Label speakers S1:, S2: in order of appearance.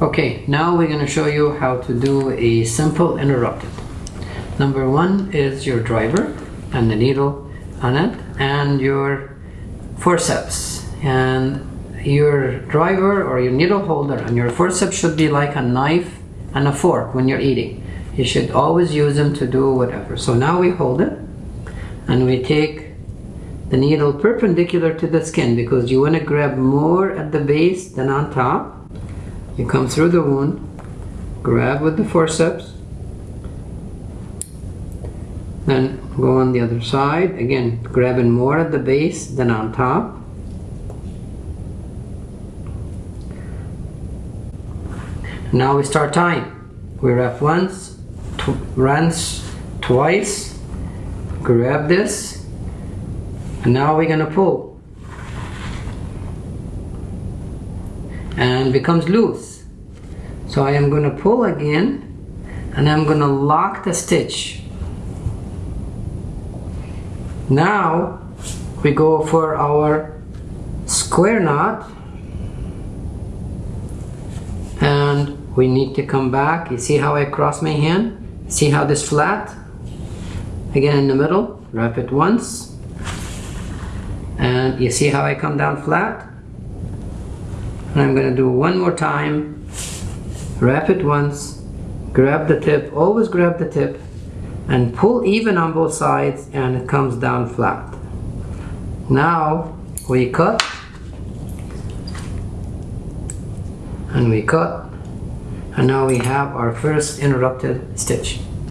S1: Okay, now we're going to show you how to do a simple interrupted. Number one is your driver and the needle on it and your forceps and your driver or your needle holder and your forceps should be like a knife and a fork when you're eating. You should always use them to do whatever. So now we hold it and we take the needle perpendicular to the skin because you want to grab more at the base than on top. You come through the wound, grab with the forceps, then go on the other side, again grabbing more at the base than on top. Now we start tying. We wrap once, tw twice, grab this, and now we're gonna pull. And becomes loose. So I am gonna pull again and I'm gonna lock the stitch. Now we go for our square knot and we need to come back. You see how I cross my hand? See how this flat? Again in the middle, wrap it once and you see how I come down flat and I'm going to do one more time. Wrap it once. Grab the tip. Always grab the tip. And pull even on both sides and it comes down flat. Now we cut. And we cut. And now we have our first interrupted stitch